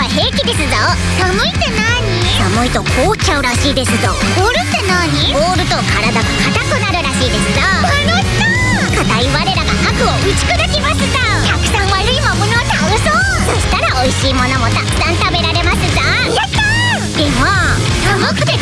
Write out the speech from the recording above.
は平気ですぞ。寒いって何？寒いと凍っちゃうらしいですぞ。凍るって何？凍ると体が硬くなるらしいですぞ。楽しそう。硬い我らが悪を打ち砕きますぞ。たくさん悪い魔物を倒そう。そしたら美味しいものもたくさん食べられますぞ。やったでも寒くて